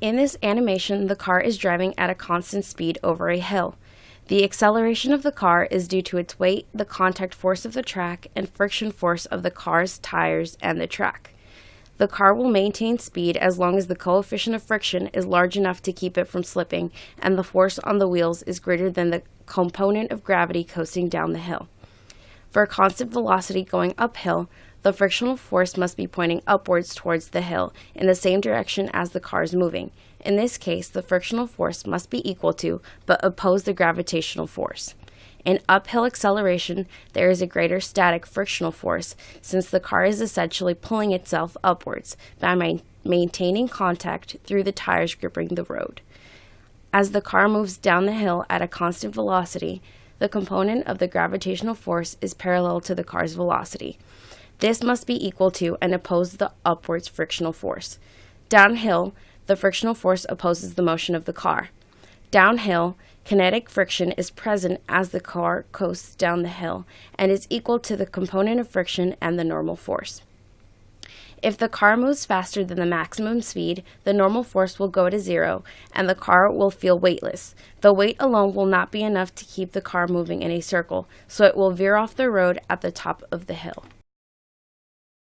In this animation, the car is driving at a constant speed over a hill. The acceleration of the car is due to its weight, the contact force of the track, and friction force of the car's tires and the track. The car will maintain speed as long as the coefficient of friction is large enough to keep it from slipping and the force on the wheels is greater than the component of gravity coasting down the hill. For a constant velocity going uphill, the frictional force must be pointing upwards towards the hill in the same direction as the car is moving. In this case, the frictional force must be equal to, but oppose the gravitational force. In uphill acceleration, there is a greater static frictional force since the car is essentially pulling itself upwards by ma- maintaining contact through the tires gripping the road. As the car moves down the hill at a constant velocity, the component of the gravitational force is parallel to the car's velocity. This must be equal to and oppose the upwards frictional force. Downhill, the frictional force opposes the motion of the car. Downhill, kinetic friction is present as the car coasts down the hill and is equal to the component of friction and the normal force. If the car moves faster than the maximum speed, the normal force will go to zero and the car will feel weightless. The weight alone will not be enough to keep the car moving in a circle, so it will veer off the road at the top of the hill.